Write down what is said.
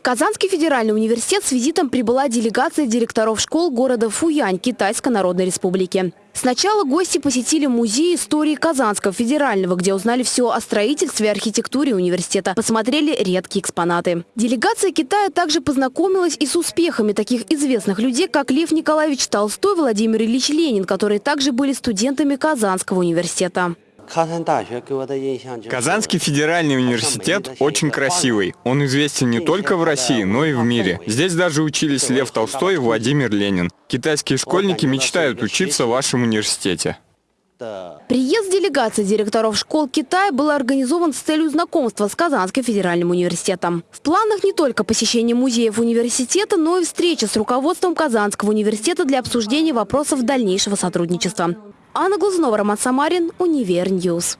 В Казанский федеральный университет с визитом прибыла делегация директоров школ города Фуянь Китайской Народной Республики. Сначала гости посетили музей истории Казанского федерального, где узнали все о строительстве и архитектуре университета, посмотрели редкие экспонаты. Делегация Китая также познакомилась и с успехами таких известных людей, как Лев Николаевич Толстой, Владимир Ильич Ленин, которые также были студентами Казанского университета. Казанский федеральный университет очень красивый. Он известен не только в России, но и в мире. Здесь даже учились Лев Толстой и Владимир Ленин. Китайские школьники мечтают учиться в вашем университете. Приезд делегации директоров школ Китая был организован с целью знакомства с Казанским федеральным университетом. В планах не только посещение музеев университета, но и встреча с руководством Казанского университета для обсуждения вопросов дальнейшего сотрудничества. Анна Глазунова, Роман Самарин, Универньюз.